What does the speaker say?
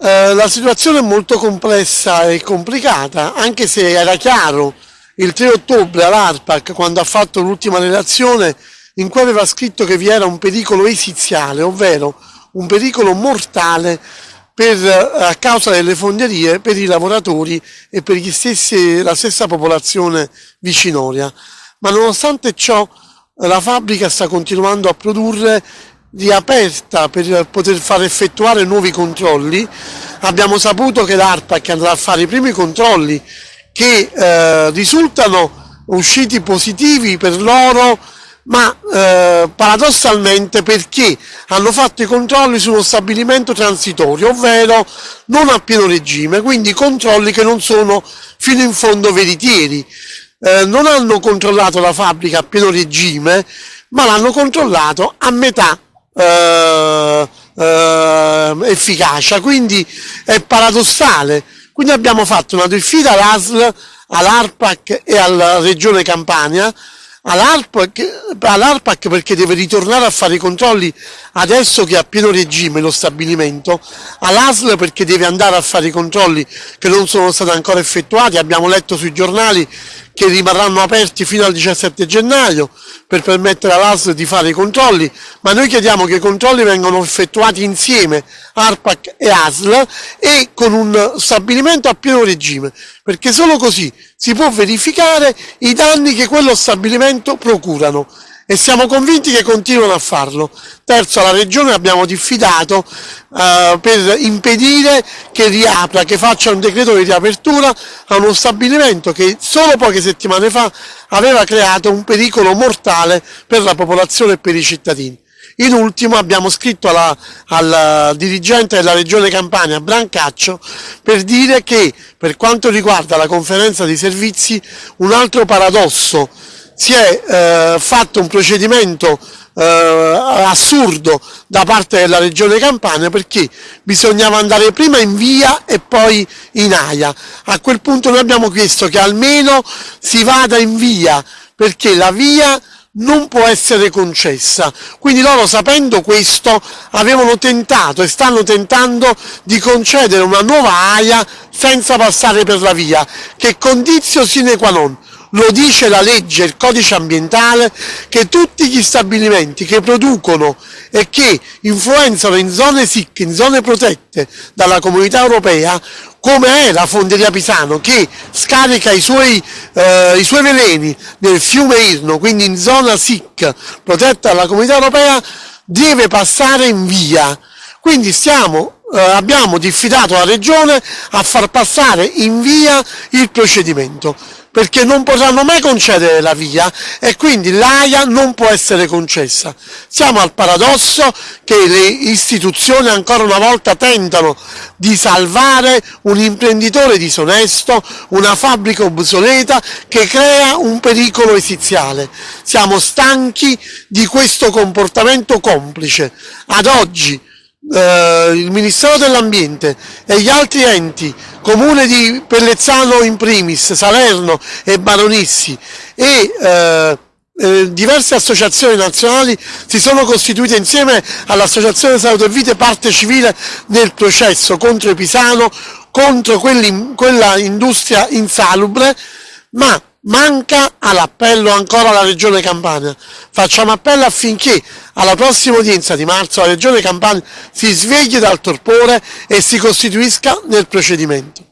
Eh, la situazione è molto complessa e complicata, anche se era chiaro il 3 ottobre all'ARPAC, quando ha fatto l'ultima relazione, in cui aveva scritto che vi era un pericolo esiziale, ovvero un pericolo mortale per, eh, a causa delle fonderie per i lavoratori e per stessi, la stessa popolazione vicinoria. Ma nonostante ciò la fabbrica sta continuando a produrre riaperta per poter far effettuare nuovi controlli. Abbiamo saputo che l'ARPAC andrà a fare i primi controlli che eh, risultano usciti positivi per loro ma eh, paradossalmente perché hanno fatto i controlli su uno stabilimento transitorio, ovvero non a pieno regime, quindi controlli che non sono fino in fondo veritieri. Eh, non hanno controllato la fabbrica a pieno regime, ma l'hanno controllato a metà eh, eh, efficacia, quindi è paradossale. Quindi abbiamo fatto una diffida all'ASL, all'ARPAC e alla Regione Campania, all'ARPAC perché deve ritornare a fare i controlli adesso che è a pieno regime lo stabilimento, all'ASL perché deve andare a fare i controlli che non sono stati ancora effettuati, abbiamo letto sui giornali che rimarranno aperti fino al 17 gennaio per permettere all'ASL di fare i controlli, ma noi chiediamo che i controlli vengano effettuati insieme, ARPAC e ASL, e con un stabilimento a pieno regime, perché solo così si può verificare i danni che quello stabilimento procurano e siamo convinti che continuano a farlo. Terzo, alla Regione abbiamo diffidato eh, per impedire che riapra, che faccia un decreto di riapertura a uno stabilimento che solo poche settimane fa aveva creato un pericolo mortale per la popolazione e per i cittadini. In ultimo abbiamo scritto alla, al dirigente della regione Campania, Brancaccio, per dire che per quanto riguarda la conferenza di servizi un altro paradosso si è eh, fatto un procedimento eh, assurdo da parte della regione Campania perché bisognava andare prima in via e poi in aia. A quel punto noi abbiamo chiesto che almeno si vada in via perché la via non può essere concessa. Quindi loro sapendo questo avevano tentato e stanno tentando di concedere una nuova AIA senza passare per la via, che condizio sine qua non lo dice la legge, il codice ambientale, che tutti gli stabilimenti che producono e che influenzano in zone SIC, in zone protette dalla comunità europea, come è la Fonderia Pisano che scarica i suoi, eh, i suoi veleni nel fiume Irno, quindi in zona SIC protetta dalla comunità europea, deve passare in via. Quindi stiamo, eh, abbiamo diffidato la Regione a far passare in via il procedimento perché non potranno mai concedere la via e quindi l'AIA non può essere concessa. Siamo al paradosso che le istituzioni ancora una volta tentano di salvare un imprenditore disonesto, una fabbrica obsoleta che crea un pericolo esiziale. Siamo stanchi di questo comportamento complice. Ad oggi eh, il Ministero dell'Ambiente e gli altri enti, Comune di Pellezzano in primis, Salerno e Baronissi e eh, eh, diverse associazioni nazionali si sono costituite insieme all'Associazione Salute e Vite parte civile nel processo contro Pisano, contro quella industria insalubre, ma manca all'appello ancora la Regione Campania. Facciamo appello affinché alla prossima udienza di marzo la Regione Campania si svegli dal torpore e si costituisca nel procedimento.